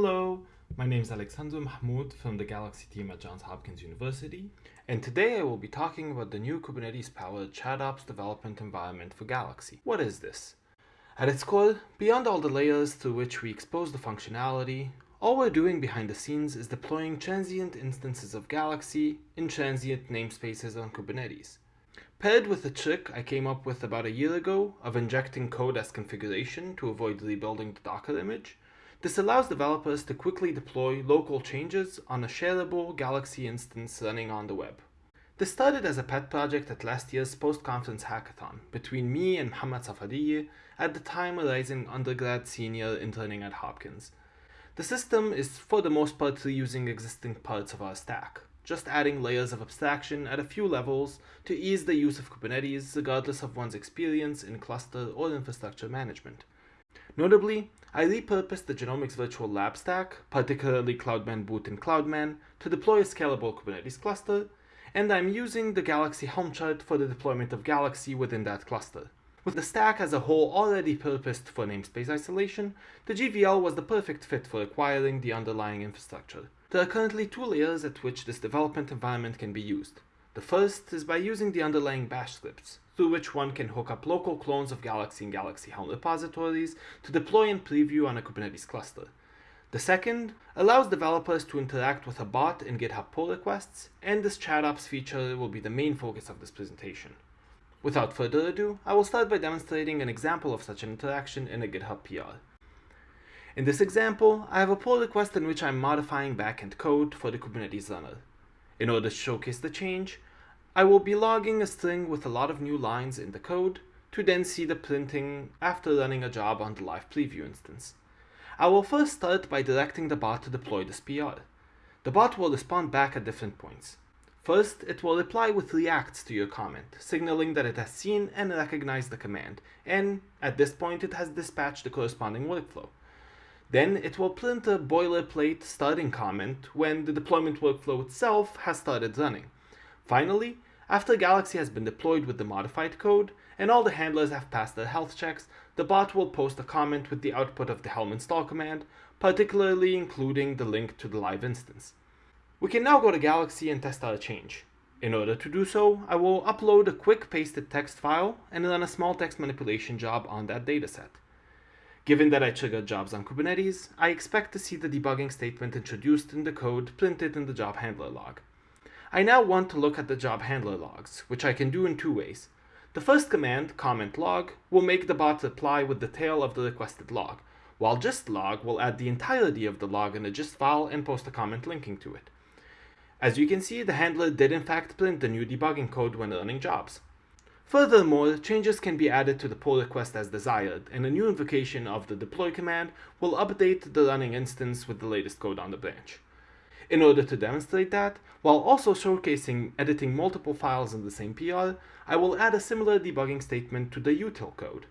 Hello, my name is Alexander Mahmoud from the Galaxy team at Johns Hopkins University, and today I will be talking about the new Kubernetes-powered ChatOps development environment for Galaxy. What is this? At its core, beyond all the layers through which we expose the functionality, all we're doing behind the scenes is deploying transient instances of Galaxy in transient namespaces on Kubernetes. Paired with a trick I came up with about a year ago of injecting code as configuration to avoid rebuilding the Docker image, this allows developers to quickly deploy local changes on a shareable Galaxy instance running on the web. This started as a pet project at last year's post-conference hackathon between me and Mohammad Safadiyeh, at the time a rising undergrad senior interning at Hopkins. The system is for the most part reusing existing parts of our stack, just adding layers of abstraction at a few levels to ease the use of Kubernetes regardless of one's experience in cluster or infrastructure management. Notably, I repurposed the Genomics Virtual Lab stack, particularly Cloudman Boot and Cloudman, to deploy a scalable Kubernetes cluster, and I'm using the Galaxy Helm chart for the deployment of Galaxy within that cluster. With the stack as a whole already purposed for namespace isolation, the GVL was the perfect fit for acquiring the underlying infrastructure. There are currently two layers at which this development environment can be used. The first is by using the underlying bash scripts, through which one can hook up local clones of Galaxy and Galaxy Helm repositories to deploy and preview on a Kubernetes cluster. The second allows developers to interact with a bot in GitHub pull requests, and this ChatOps feature will be the main focus of this presentation. Without further ado, I will start by demonstrating an example of such an interaction in a GitHub PR. In this example, I have a pull request in which I'm modifying backend code for the Kubernetes runner. In order to showcase the change, I will be logging a string with a lot of new lines in the code to then see the printing after running a job on the live preview instance. I will first start by directing the bot to deploy this PR. The bot will respond back at different points. First, it will reply with reacts to your comment, signaling that it has seen and recognized the command, and at this point it has dispatched the corresponding workflow. Then it will print a boilerplate starting comment when the deployment workflow itself has started running. Finally, after Galaxy has been deployed with the modified code, and all the handlers have passed their health checks, the bot will post a comment with the output of the helm install command, particularly including the link to the live instance. We can now go to Galaxy and test our change. In order to do so, I will upload a quick pasted text file and run a small text manipulation job on that dataset. Given that I triggered jobs on Kubernetes, I expect to see the debugging statement introduced in the code printed in the job handler log. I now want to look at the job handler logs, which I can do in two ways. The first command, comment log, will make the bot reply with the tail of the requested log, while gist log will add the entirety of the log in a gist file and post a comment linking to it. As you can see, the handler did in fact print the new debugging code when running jobs. Furthermore, changes can be added to the pull request as desired, and a new invocation of the deploy command will update the running instance with the latest code on the branch. In order to demonstrate that, while also showcasing editing multiple files in the same PR, I will add a similar debugging statement to the util code.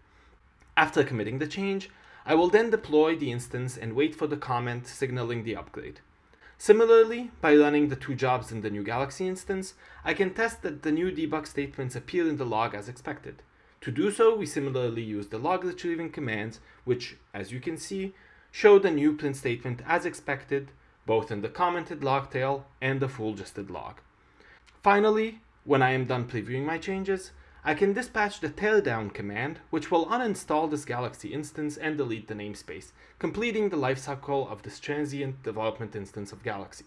After committing the change, I will then deploy the instance and wait for the comment signaling the upgrade. Similarly, by running the two jobs in the new Galaxy instance, I can test that the new debug statements appear in the log as expected. To do so, we similarly use the log retrieving commands, which, as you can see, show the new print statement as expected, both in the commented log tail and the full gisted log. Finally, when I am done previewing my changes, I can dispatch the teardown command, which will uninstall this Galaxy instance and delete the namespace, completing the lifecycle of this transient development instance of Galaxy.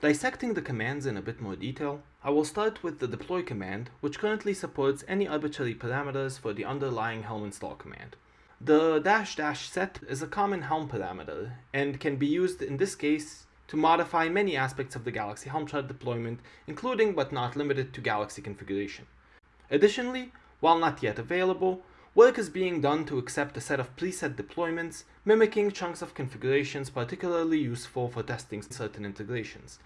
Dissecting the commands in a bit more detail, I will start with the deploy command, which currently supports any arbitrary parameters for the underlying Helm install command. The dash dash set is a common Helm parameter and can be used in this case to modify many aspects of the Galaxy Helm chart deployment, including but not limited to Galaxy configuration. Additionally, while not yet available, work is being done to accept a set of preset deployments, mimicking chunks of configurations particularly useful for testing certain integrations.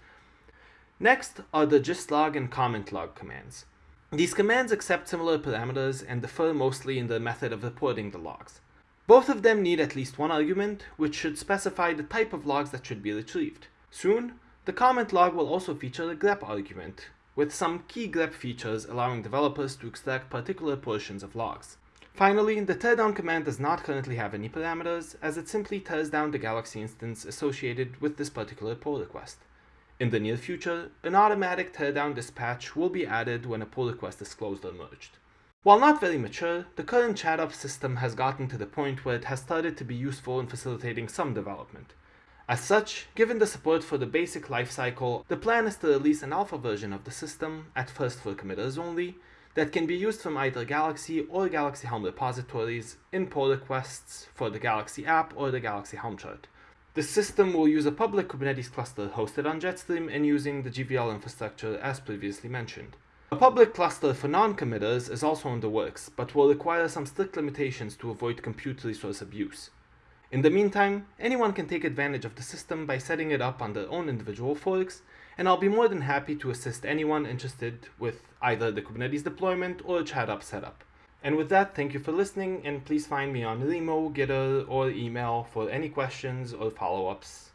Next are the gistlog and comment log commands. These commands accept similar parameters and differ mostly in the method of reporting the logs. Both of them need at least one argument, which should specify the type of logs that should be retrieved. Soon, the comment log will also feature a grep argument, with some key grep features allowing developers to extract particular portions of logs. Finally, the teardown command does not currently have any parameters, as it simply tears down the Galaxy instance associated with this particular pull request. In the near future, an automatic teardown dispatch will be added when a pull request is closed or merged. While not very mature, the current ChatOps system has gotten to the point where it has started to be useful in facilitating some development. As such, given the support for the basic lifecycle, the plan is to release an alpha version of the system, at first for committers only, that can be used from either Galaxy or Galaxy Helm repositories in pull requests for the Galaxy app or the Galaxy Helm chart. The system will use a public Kubernetes cluster hosted on Jetstream and using the GVL infrastructure as previously mentioned. A public cluster for non-committers is also in the works, but will require some strict limitations to avoid compute resource abuse. In the meantime, anyone can take advantage of the system by setting it up on their own individual forks, and I'll be more than happy to assist anyone interested with either the Kubernetes deployment or ChatOps setup. And with that, thank you for listening, and please find me on Remo, Gitter, or email for any questions or follow-ups.